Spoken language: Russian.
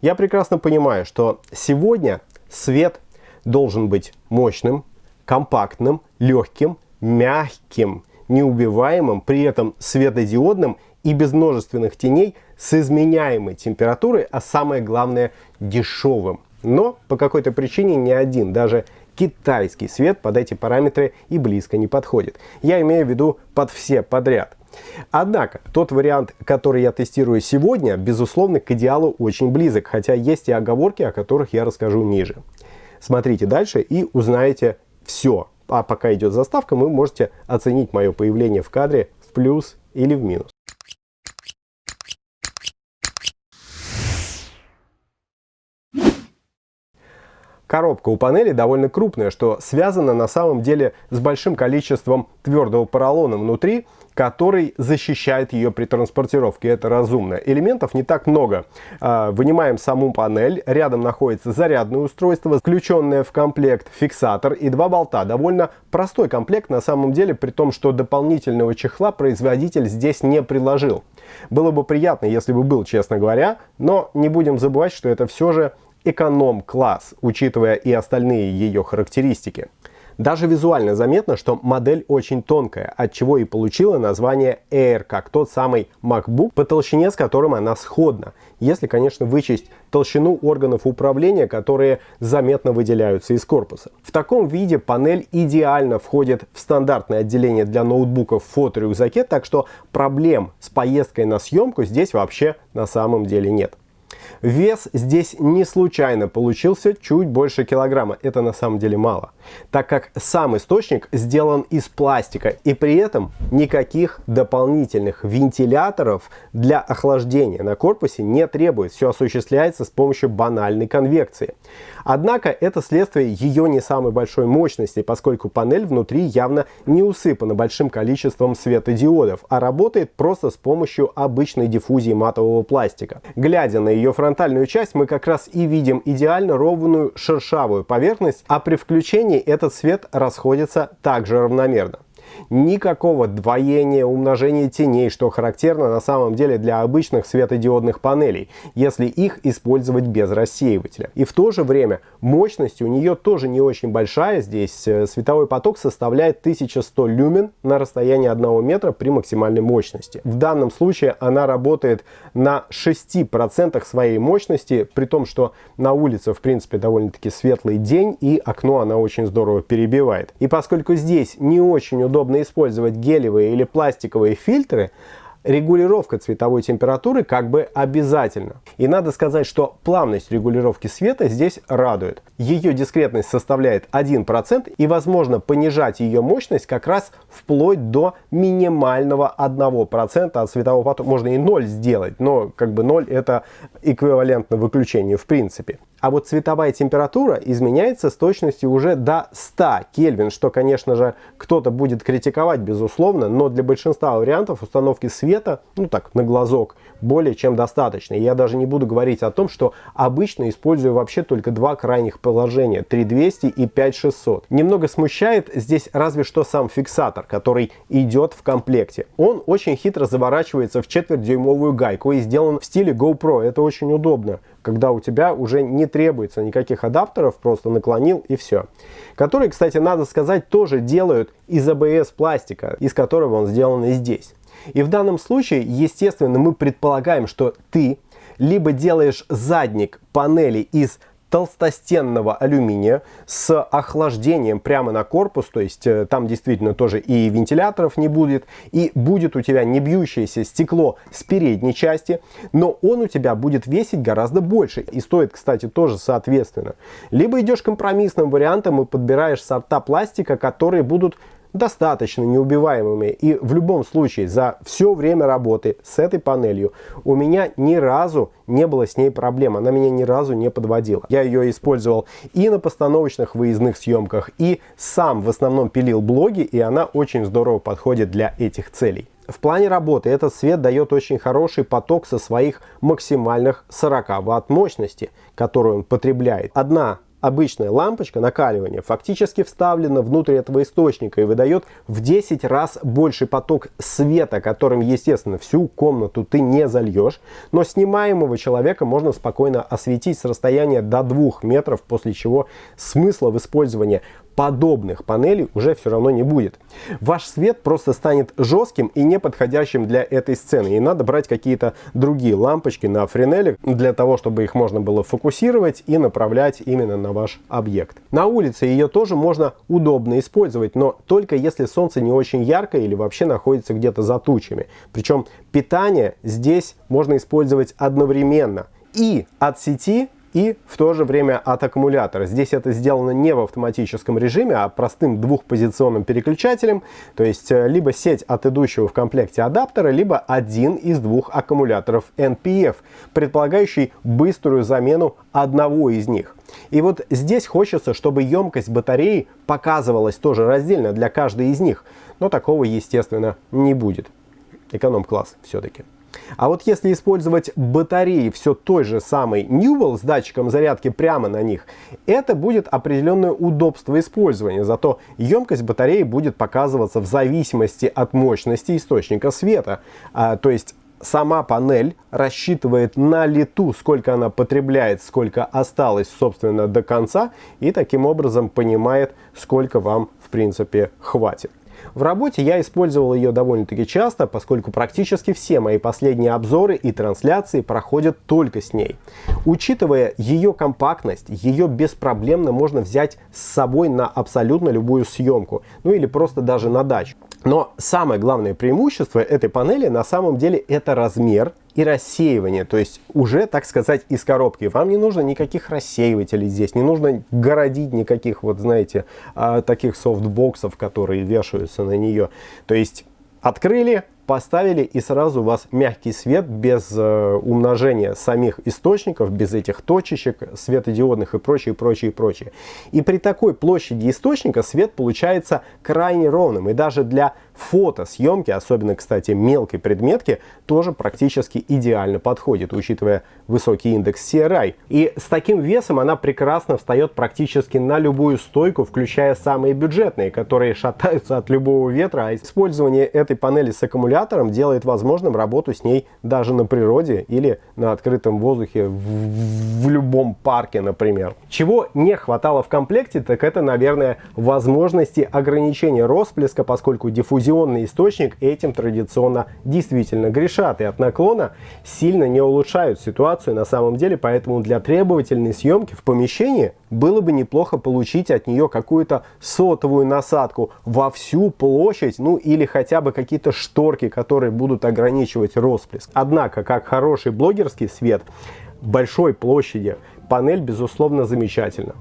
Я прекрасно понимаю, что сегодня свет должен быть мощным, компактным, легким, мягким, неубиваемым, при этом светодиодным и без множественных теней с изменяемой температурой, а самое главное дешевым. Но по какой-то причине ни один, даже китайский свет под эти параметры и близко не подходит. Я имею в виду под все подряд. Однако, тот вариант, который я тестирую сегодня, безусловно, к идеалу очень близок, хотя есть и оговорки, о которых я расскажу ниже. Смотрите дальше и узнаете все. А пока идет заставка, вы можете оценить мое появление в кадре в плюс или в минус. Коробка у панели довольно крупная, что связано на самом деле с большим количеством твердого поролона внутри, который защищает ее при транспортировке. Это разумно. Элементов не так много. А, вынимаем саму панель. Рядом находится зарядное устройство, включенное в комплект фиксатор и два болта. Довольно простой комплект на самом деле, при том, что дополнительного чехла производитель здесь не приложил. Было бы приятно, если бы был, честно говоря, но не будем забывать, что это все же эконом-класс, учитывая и остальные ее характеристики. Даже визуально заметно, что модель очень тонкая, от чего и получила название Air, как тот самый MacBook, по толщине с которым она сходна, если, конечно, вычесть толщину органов управления, которые заметно выделяются из корпуса. В таком виде панель идеально входит в стандартное отделение для ноутбуков в фоторюкзаке, так что проблем с поездкой на съемку здесь вообще на самом деле нет. Вес здесь не случайно получился чуть больше килограмма. Это на самом деле мало, так как сам источник сделан из пластика и при этом никаких дополнительных вентиляторов для охлаждения на корпусе не требует. Все осуществляется с помощью банальной конвекции. Однако это следствие ее не самой большой мощности, поскольку панель внутри явно не усыпана большим количеством светодиодов, а работает просто с помощью обычной диффузии матового пластика. Глядя на ее фронтальную часть, мы как раз и видим идеально ровную шершавую поверхность, а при включении этот свет расходится также равномерно никакого двоения, умножения теней, что характерно на самом деле для обычных светодиодных панелей, если их использовать без рассеивателя. И в то же время мощность у нее тоже не очень большая, здесь э, световой поток составляет 1100 люмен на расстоянии 1 метра при максимальной мощности. В данном случае она работает на 6% своей мощности, при том, что на улице в принципе довольно-таки светлый день и окно она очень здорово перебивает. И поскольку здесь не очень удобно удобно использовать гелевые или пластиковые фильтры, регулировка цветовой температуры как бы обязательна. И надо сказать, что плавность регулировки света здесь радует. Ее дискретность составляет 1% и возможно понижать ее мощность как раз вплоть до минимального 1% от светового потока. Можно и 0 сделать, но как бы 0 это эквивалентно выключению в принципе. А вот цветовая температура изменяется с точностью уже до 100 Кельвин, что, конечно же, кто-то будет критиковать, безусловно, но для большинства вариантов установки света, ну так, на глазок, более чем достаточно. я даже не буду говорить о том, что обычно использую вообще только два крайних положения, 3200 и 5600. Немного смущает здесь разве что сам фиксатор, который идет в комплекте. Он очень хитро заворачивается в четвертьдюймовую гайку и сделан в стиле GoPro. Это очень удобно когда у тебя уже не требуется никаких адаптеров, просто наклонил и все. Которые, кстати, надо сказать, тоже делают из ABS пластика, из которого он сделан и здесь. И в данном случае, естественно, мы предполагаем, что ты либо делаешь задник панели из толстостенного алюминия с охлаждением прямо на корпус, то есть э, там действительно тоже и вентиляторов не будет, и будет у тебя не бьющееся стекло с передней части, но он у тебя будет весить гораздо больше и стоит, кстати, тоже соответственно. Либо идешь компромиссным вариантом и подбираешь сорта пластика, которые будут достаточно неубиваемыми. И в любом случае за все время работы с этой панелью у меня ни разу не было с ней проблем. Она меня ни разу не подводила. Я ее использовал и на постановочных выездных съемках, и сам в основном пилил блоги, и она очень здорово подходит для этих целей. В плане работы этот свет дает очень хороший поток со своих максимальных 40 Вт мощности, которую он потребляет. Одна обычная лампочка накаливания фактически вставлена внутрь этого источника и выдает в 10 раз больше поток света, которым, естественно, всю комнату ты не зальешь, но снимаемого человека можно спокойно осветить с расстояния до 2 метров, после чего смысла в использовании подобных панелей уже все равно не будет. Ваш свет просто станет жестким и неподходящим для этой сцены. И надо брать какие-то другие лампочки на френеле для того, чтобы их можно было фокусировать и направлять именно на ваш объект. На улице ее тоже можно удобно использовать, но только если солнце не очень яркое или вообще находится где-то за тучами. Причем питание здесь можно использовать одновременно и от сети, и в то же время от аккумулятора. Здесь это сделано не в автоматическом режиме, а простым двухпозиционным переключателем, то есть э, либо сеть от идущего в комплекте адаптера, либо один из двух аккумуляторов NPF, предполагающий быструю замену одного из них. И вот здесь хочется, чтобы емкость батареи показывалась тоже раздельно для каждой из них, но такого, естественно, не будет. Эконом-класс все-таки. А вот если использовать батареи все той же самой Newell с датчиком зарядки прямо на них, это будет определенное удобство использования, зато емкость батареи будет показываться в зависимости от мощности источника света. А, то есть сама панель рассчитывает на лету, сколько она потребляет, сколько осталось, собственно, до конца, и таким образом понимает, сколько вам, в принципе, хватит. В работе я использовал ее довольно-таки часто, поскольку практически все мои последние обзоры и трансляции проходят только с ней. Учитывая ее компактность, ее беспроблемно можно взять с собой на абсолютно любую съемку, ну или просто даже на дачу. Но самое главное преимущество этой панели на самом деле это размер и рассеивание, то есть уже, так сказать, из коробки. Вам не нужно никаких рассеивателей здесь, не нужно городить никаких, вот знаете, а, таких софтбоксов, которые вешаются на нее. То есть открыли, поставили и сразу у вас мягкий свет без э, умножения самих источников, без этих точечек светодиодных и прочее, прочее, прочее. И при такой площади источника свет получается крайне ровным. И даже для фотосъемки, особенно, кстати, мелкой предметки, тоже практически идеально подходит, учитывая высокий индекс CRI. И с таким весом она прекрасно встает практически на любую стойку, включая самые бюджетные, которые шатаются от любого ветра. А использование этой панели с аккумулятором делает возможным работу с ней даже на природе или на открытом воздухе в, в любом парке, например. Чего не хватало в комплекте, так это, наверное, возможности ограничения росплеска, поскольку диффузия диффузионный источник этим традиционно действительно грешат и от наклона сильно не улучшают ситуацию на самом деле, поэтому для требовательной съемки в помещении было бы неплохо получить от нее какую-то сотовую насадку во всю площадь, ну или хотя бы какие-то шторки, которые будут ограничивать росплеск. Однако, как хороший блогерский свет, большой площади панель безусловно замечательна.